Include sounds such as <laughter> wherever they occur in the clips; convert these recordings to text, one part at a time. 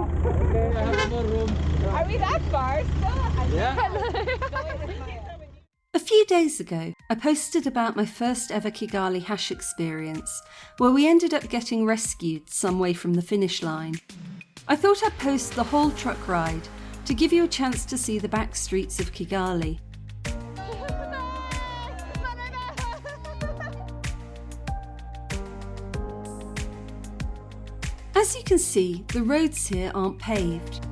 Okay, I have more room. Are we that far still? Yeah. <laughs> Uh, a few days ago, I posted about my first ever Kigali hash experience, where we ended up getting rescued some way from the finish line. I thought I'd post the whole truck ride to give you a chance to see the back streets of Kigali. As you can see, the roads here aren't paved.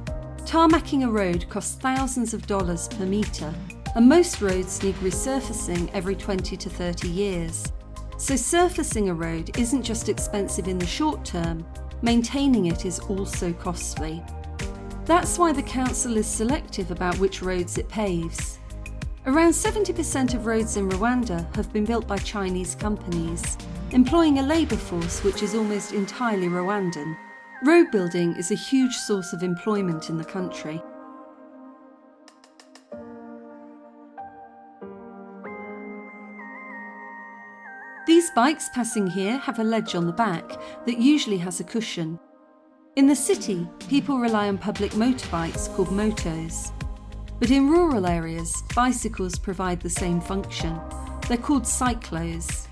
Tarmacking a road costs thousands of dollars per metre, and most roads need resurfacing every 20 to 30 years. So surfacing a road isn't just expensive in the short term, maintaining it is also costly. That's why the council is selective about which roads it paves. Around 70% of roads in Rwanda have been built by Chinese companies, employing a labour force which is almost entirely Rwandan. Road building is a huge source of employment in the country. These bikes passing here have a ledge on the back that usually has a cushion. In the city, people rely on public motorbikes called motos. But in rural areas, bicycles provide the same function. They're called cyclos.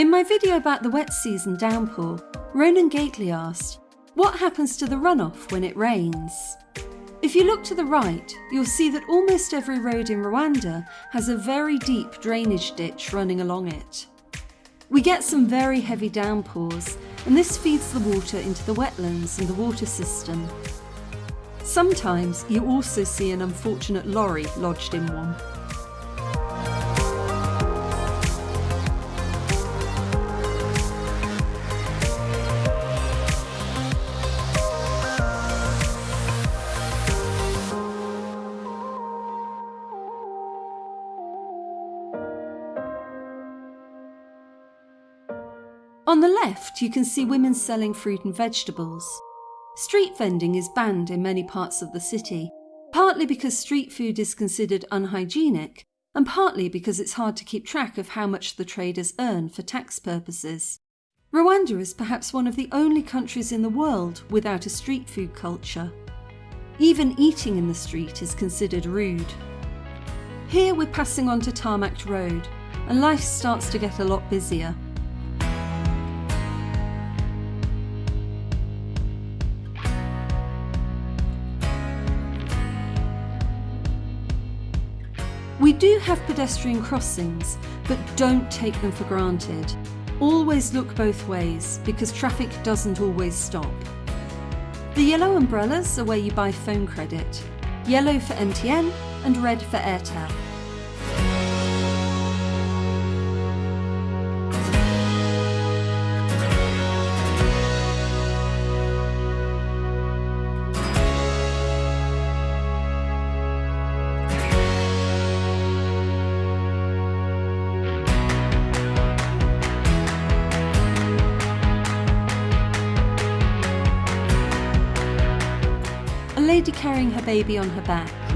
In my video about the wet season downpour, Ronan Gately asked, what happens to the runoff when it rains? If you look to the right, you'll see that almost every road in Rwanda has a very deep drainage ditch running along it. We get some very heavy downpours, and this feeds the water into the wetlands and the water system. Sometimes you also see an unfortunate lorry lodged in one. On the left, you can see women selling fruit and vegetables. Street vending is banned in many parts of the city, partly because street food is considered unhygienic, and partly because it's hard to keep track of how much the traders earn for tax purposes. Rwanda is perhaps one of the only countries in the world without a street food culture. Even eating in the street is considered rude. Here we're passing on to Tarmac Road, and life starts to get a lot busier. We do have pedestrian crossings, but don't take them for granted. Always look both ways because traffic doesn't always stop. The yellow umbrellas are where you buy phone credit, yellow for MTN and red for Airtel. Carrying her baby on her back.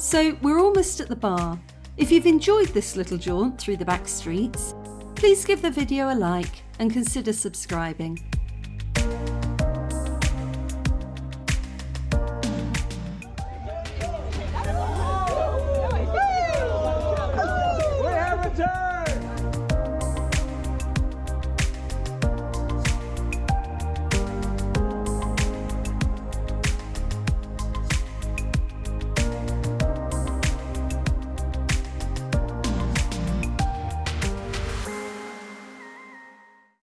So we're almost at the bar. If you've enjoyed this little jaunt through the back streets, please give the video a like and consider subscribing.